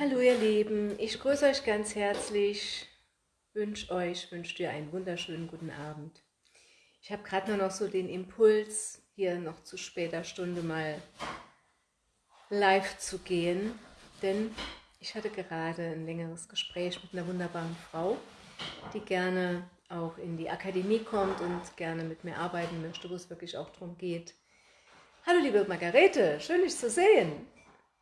Hallo ihr Lieben, ich grüße euch ganz herzlich, wünsche euch, wünsche dir einen wunderschönen guten Abend. Ich habe gerade nur noch so den Impuls, hier noch zu später Stunde mal live zu gehen, denn ich hatte gerade ein längeres Gespräch mit einer wunderbaren Frau, die gerne auch in die Akademie kommt und gerne mit mir arbeiten möchte, wo es wirklich auch darum geht. Hallo liebe Margarete, schön dich zu sehen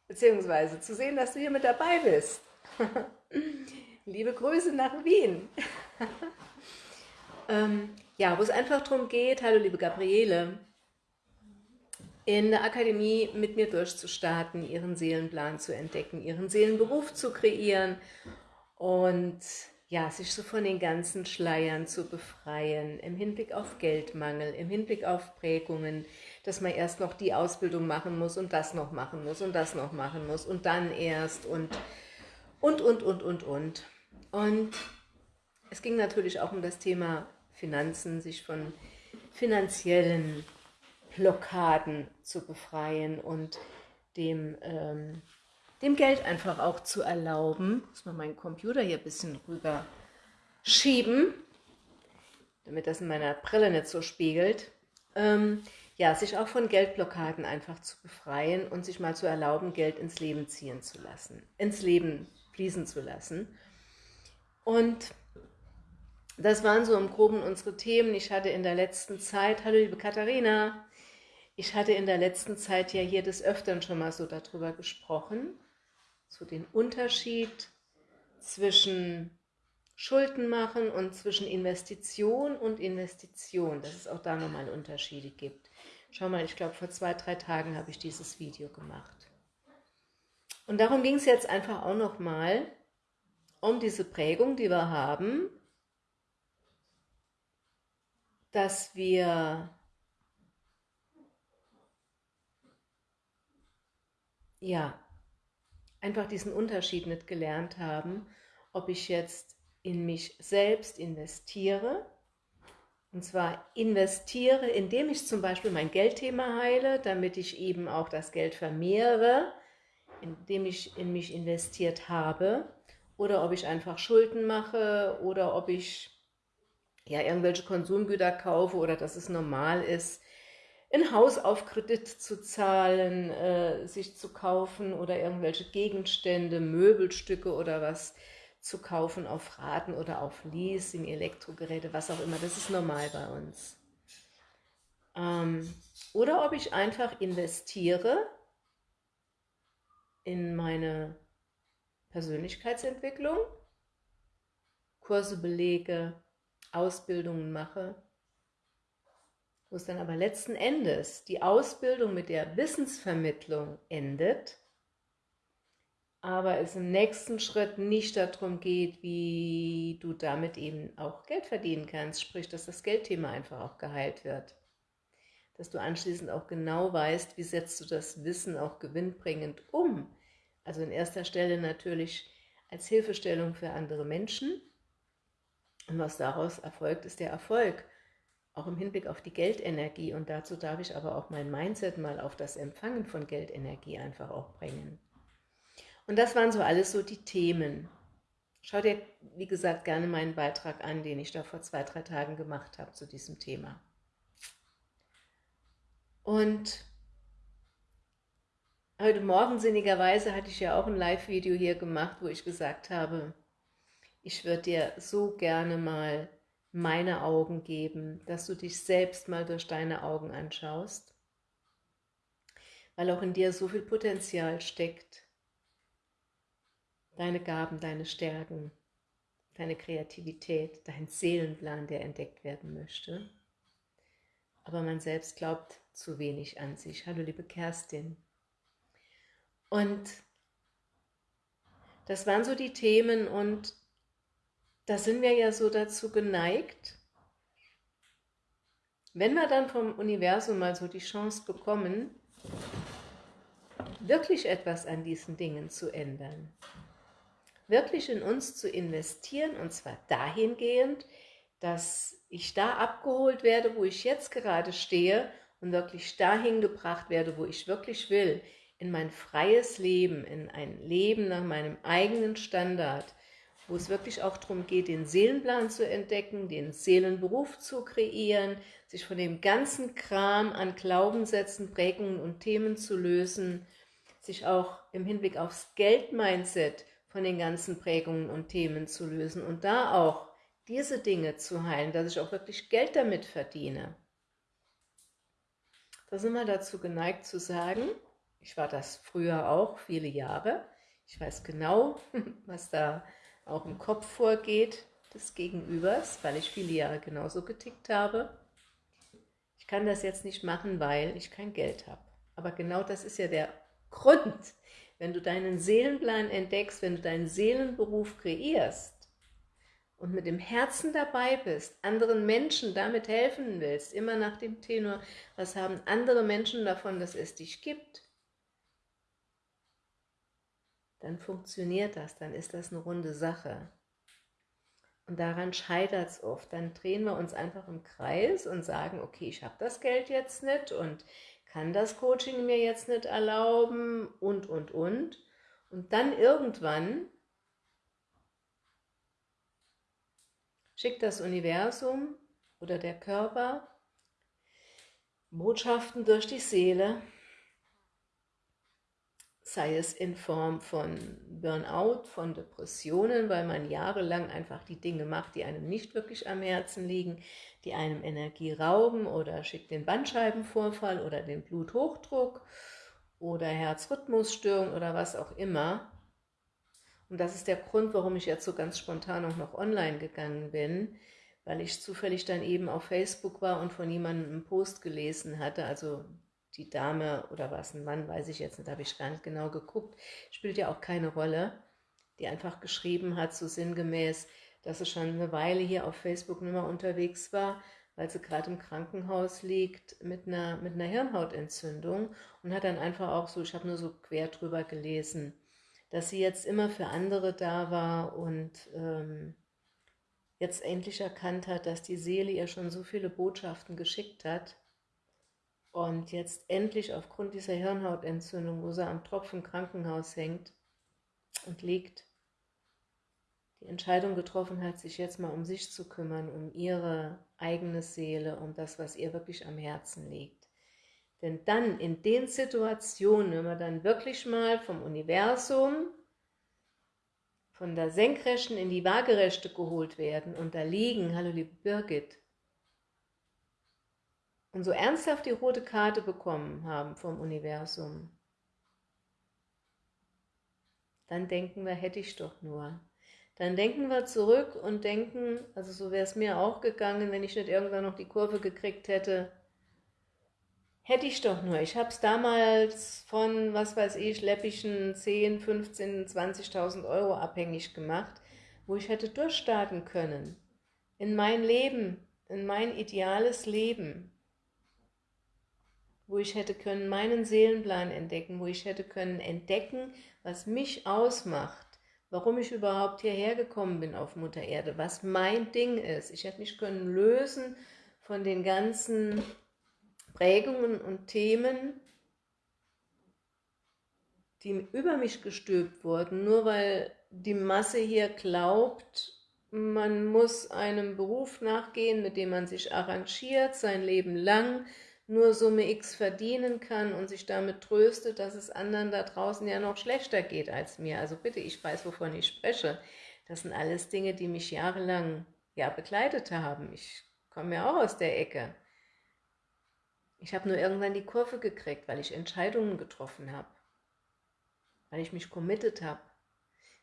beziehungsweise zu sehen, dass du hier mit dabei bist. Liebe Grüße nach Wien. ähm, ja, wo es einfach darum geht, hallo liebe Gabriele, in der Akademie mit mir durchzustarten, ihren Seelenplan zu entdecken, ihren Seelenberuf zu kreieren und ja, sich so von den ganzen Schleiern zu befreien, im Hinblick auf Geldmangel, im Hinblick auf Prägungen, dass man erst noch die Ausbildung machen muss und das noch machen muss und das noch machen muss und dann erst und, und, und, und, und, und. Und es ging natürlich auch um das Thema Finanzen, sich von finanziellen Blockaden zu befreien und dem, ähm, dem Geld einfach auch zu erlauben. Muss mal meinen Computer hier ein bisschen rüber schieben, damit das in meiner Brille nicht so spiegelt. Ähm, ja, sich auch von Geldblockaden einfach zu befreien und sich mal zu erlauben, Geld ins Leben ziehen zu lassen, ins Leben fließen zu lassen. Und das waren so im Groben unsere Themen. Ich hatte in der letzten Zeit, hallo liebe Katharina, ich hatte in der letzten Zeit ja hier des Öfteren schon mal so darüber gesprochen, so den Unterschied zwischen Schulden machen und zwischen Investition und Investition, dass es auch da nochmal Unterschiede gibt. Schau mal, ich glaube, vor zwei, drei Tagen habe ich dieses Video gemacht. Und darum ging es jetzt einfach auch nochmal um diese Prägung, die wir haben, dass wir ja einfach diesen Unterschied nicht gelernt haben, ob ich jetzt in mich selbst investiere und zwar investiere, indem ich zum Beispiel mein Geldthema heile, damit ich eben auch das Geld vermehre, indem ich in mich investiert habe. Oder ob ich einfach Schulden mache oder ob ich ja irgendwelche Konsumgüter kaufe oder dass es normal ist, ein Haus auf Kredit zu zahlen, äh, sich zu kaufen oder irgendwelche Gegenstände, Möbelstücke oder was zu kaufen auf Raten oder auf Leasing, Elektrogeräte, was auch immer. Das ist normal bei uns. Ähm, oder ob ich einfach investiere in meine Persönlichkeitsentwicklung, Kurse belege, Ausbildungen mache, es dann aber letzten Endes die Ausbildung mit der Wissensvermittlung endet aber es im nächsten Schritt nicht darum geht, wie du damit eben auch Geld verdienen kannst, sprich, dass das Geldthema einfach auch geheilt wird. Dass du anschließend auch genau weißt, wie setzt du das Wissen auch gewinnbringend um. Also in erster Stelle natürlich als Hilfestellung für andere Menschen. Und was daraus erfolgt, ist der Erfolg, auch im Hinblick auf die Geldenergie. Und dazu darf ich aber auch mein Mindset mal auf das Empfangen von Geldenergie einfach auch bringen. Und das waren so alles so die Themen. Schau dir, wie gesagt, gerne meinen Beitrag an, den ich da vor zwei, drei Tagen gemacht habe zu diesem Thema. Und heute Morgen sinnigerweise hatte ich ja auch ein Live-Video hier gemacht, wo ich gesagt habe, ich würde dir so gerne mal meine Augen geben, dass du dich selbst mal durch deine Augen anschaust, weil auch in dir so viel Potenzial steckt, deine Gaben, deine Stärken, deine Kreativität, dein Seelenplan, der entdeckt werden möchte. Aber man selbst glaubt zu wenig an sich. Hallo liebe Kerstin. Und das waren so die Themen und da sind wir ja so dazu geneigt, wenn wir dann vom Universum mal so die Chance bekommen, wirklich etwas an diesen Dingen zu ändern, wirklich in uns zu investieren und zwar dahingehend, dass ich da abgeholt werde, wo ich jetzt gerade stehe und wirklich dahin gebracht werde, wo ich wirklich will, in mein freies Leben, in ein Leben nach meinem eigenen Standard, wo es wirklich auch darum geht, den Seelenplan zu entdecken, den Seelenberuf zu kreieren, sich von dem ganzen Kram an Glaubenssätzen, Prägungen und Themen zu lösen, sich auch im Hinblick aufs Geldmindset von den ganzen Prägungen und Themen zu lösen und da auch diese Dinge zu heilen, dass ich auch wirklich Geld damit verdiene. Da sind wir dazu geneigt zu sagen, ich war das früher auch, viele Jahre, ich weiß genau, was da auch im Kopf vorgeht des Gegenübers, weil ich viele Jahre genauso getickt habe. Ich kann das jetzt nicht machen, weil ich kein Geld habe. Aber genau das ist ja der Grund, wenn du deinen Seelenplan entdeckst, wenn du deinen Seelenberuf kreierst und mit dem Herzen dabei bist, anderen Menschen damit helfen willst, immer nach dem Tenor, was haben andere Menschen davon, dass es dich gibt, dann funktioniert das, dann ist das eine runde Sache. Und daran scheitert es oft. Dann drehen wir uns einfach im Kreis und sagen, okay, ich habe das Geld jetzt nicht und kann das Coaching mir jetzt nicht erlauben und, und, und. Und dann irgendwann schickt das Universum oder der Körper Botschaften durch die Seele, sei es in Form von Burnout, von Depressionen, weil man jahrelang einfach die Dinge macht, die einem nicht wirklich am Herzen liegen, die einem Energie rauben oder schickt den Bandscheibenvorfall oder den Bluthochdruck oder Herzrhythmusstörung oder was auch immer. Und das ist der Grund, warum ich jetzt so ganz spontan auch noch online gegangen bin, weil ich zufällig dann eben auf Facebook war und von jemandem einen Post gelesen hatte, also die Dame oder was, ein Mann, weiß ich jetzt nicht, habe ich gar nicht genau geguckt, spielt ja auch keine Rolle, die einfach geschrieben hat, so sinngemäß, dass sie schon eine Weile hier auf Facebook nicht mehr unterwegs war, weil sie gerade im Krankenhaus liegt mit einer, mit einer Hirnhautentzündung und hat dann einfach auch so, ich habe nur so quer drüber gelesen, dass sie jetzt immer für andere da war und ähm, jetzt endlich erkannt hat, dass die Seele ihr schon so viele Botschaften geschickt hat, und jetzt endlich aufgrund dieser Hirnhautentzündung, wo sie am Tropf im Krankenhaus hängt und liegt, die Entscheidung getroffen hat, sich jetzt mal um sich zu kümmern, um ihre eigene Seele, um das, was ihr wirklich am Herzen liegt. Denn dann, in den Situationen, wenn wir dann wirklich mal vom Universum, von der Senkrechten in die Waagerechte geholt werden und da liegen, hallo liebe Birgit, und so ernsthaft die rote Karte bekommen haben vom Universum, dann denken wir, hätte ich doch nur. Dann denken wir zurück und denken, also so wäre es mir auch gegangen, wenn ich nicht irgendwann noch die Kurve gekriegt hätte, hätte ich doch nur. Ich habe es damals von, was weiß ich, läppischen 10, 15, 20.000 Euro abhängig gemacht, wo ich hätte durchstarten können. In mein Leben, in mein ideales Leben wo ich hätte können meinen Seelenplan entdecken, wo ich hätte können entdecken, was mich ausmacht, warum ich überhaupt hierher gekommen bin auf Mutter Erde, was mein Ding ist. Ich hätte mich können lösen von den ganzen Prägungen und Themen, die über mich gestülpt wurden, nur weil die Masse hier glaubt, man muss einem Beruf nachgehen, mit dem man sich arrangiert, sein Leben lang, nur Summe X verdienen kann und sich damit tröstet, dass es anderen da draußen ja noch schlechter geht als mir. Also bitte, ich weiß, wovon ich spreche. Das sind alles Dinge, die mich jahrelang ja, begleitet haben. Ich komme ja auch aus der Ecke. Ich habe nur irgendwann die Kurve gekriegt, weil ich Entscheidungen getroffen habe. Weil ich mich committed habe.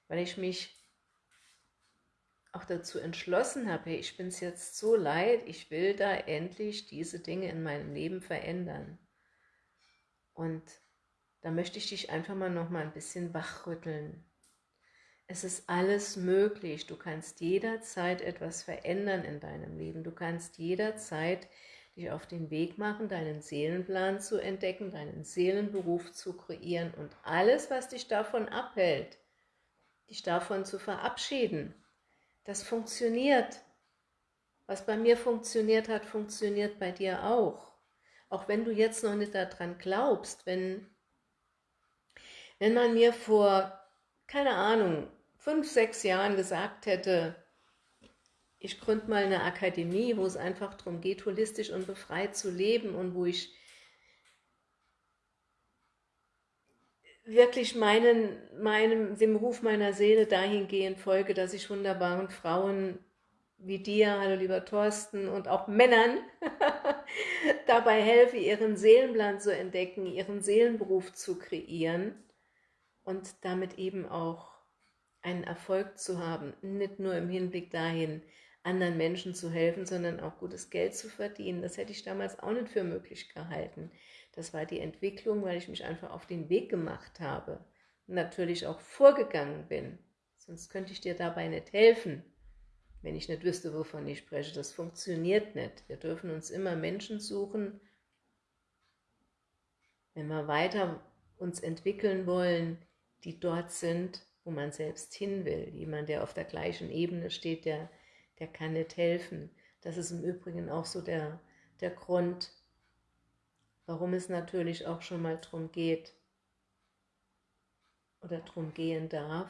Weil ich mich auch dazu entschlossen habe, hey, ich bin es jetzt so leid, ich will da endlich diese Dinge in meinem Leben verändern. Und da möchte ich dich einfach mal noch mal ein bisschen wachrütteln. Es ist alles möglich. Du kannst jederzeit etwas verändern in deinem Leben. Du kannst jederzeit dich auf den Weg machen, deinen Seelenplan zu entdecken, deinen Seelenberuf zu kreieren und alles, was dich davon abhält, dich davon zu verabschieden das funktioniert. Was bei mir funktioniert hat, funktioniert bei dir auch. Auch wenn du jetzt noch nicht daran glaubst, wenn Wenn man mir vor, keine Ahnung, fünf, sechs Jahren gesagt hätte, ich gründe mal eine Akademie, wo es einfach darum geht, holistisch und befreit zu leben und wo ich wirklich meinen, meinem, dem Ruf meiner Seele dahingehend folge, dass ich wunderbaren Frauen wie dir, hallo lieber Thorsten, und auch Männern dabei helfe, ihren Seelenplan zu entdecken, ihren Seelenberuf zu kreieren und damit eben auch einen Erfolg zu haben, nicht nur im Hinblick dahin, anderen Menschen zu helfen, sondern auch gutes Geld zu verdienen. Das hätte ich damals auch nicht für möglich gehalten. Das war die Entwicklung, weil ich mich einfach auf den Weg gemacht habe und natürlich auch vorgegangen bin. Sonst könnte ich dir dabei nicht helfen, wenn ich nicht wüsste, wovon ich spreche. Das funktioniert nicht. Wir dürfen uns immer Menschen suchen, wenn wir weiter uns entwickeln wollen, die dort sind, wo man selbst hin will. Jemand, der auf der gleichen Ebene steht, der, der kann nicht helfen. Das ist im Übrigen auch so der, der Grund, warum es natürlich auch schon mal darum geht oder darum gehen darf,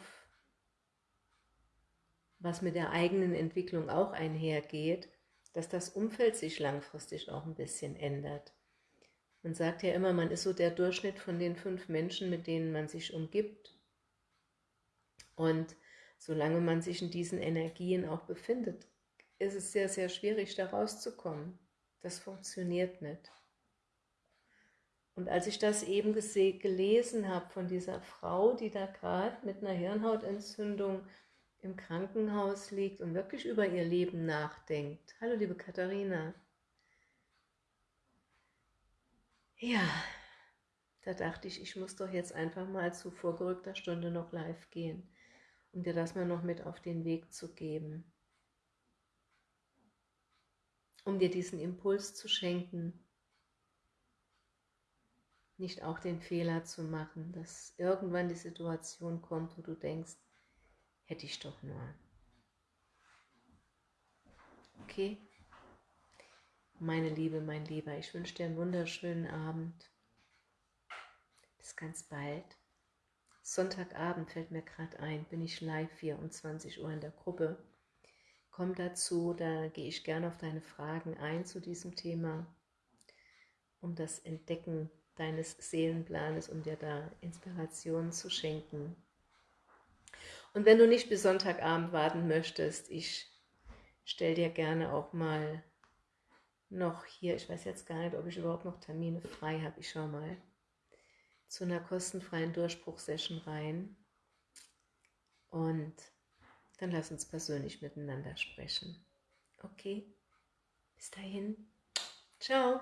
was mit der eigenen Entwicklung auch einhergeht, dass das Umfeld sich langfristig auch ein bisschen ändert. Man sagt ja immer, man ist so der Durchschnitt von den fünf Menschen, mit denen man sich umgibt. Und solange man sich in diesen Energien auch befindet, ist es sehr, sehr schwierig, da rauszukommen. Das funktioniert nicht. Und als ich das eben gelesen habe von dieser Frau, die da gerade mit einer Hirnhautentzündung im Krankenhaus liegt und wirklich über ihr Leben nachdenkt. Hallo liebe Katharina. Ja, da dachte ich, ich muss doch jetzt einfach mal zu vorgerückter Stunde noch live gehen, um dir das mal noch mit auf den Weg zu geben. Um dir diesen Impuls zu schenken, nicht auch den Fehler zu machen, dass irgendwann die Situation kommt, wo du denkst, hätte ich doch nur. Okay? Meine Liebe, mein Lieber, ich wünsche dir einen wunderschönen Abend. Bis ganz bald. Sonntagabend fällt mir gerade ein, bin ich live 24 Uhr in der Gruppe. Komm dazu, da gehe ich gerne auf deine Fragen ein zu diesem Thema, um das Entdecken deines Seelenplanes, um dir da Inspiration zu schenken. Und wenn du nicht bis Sonntagabend warten möchtest, ich stelle dir gerne auch mal noch hier, ich weiß jetzt gar nicht, ob ich überhaupt noch Termine frei habe, ich schau mal, zu einer kostenfreien Durchbruchsession rein. Und dann lass uns persönlich miteinander sprechen. Okay? Bis dahin. Ciao.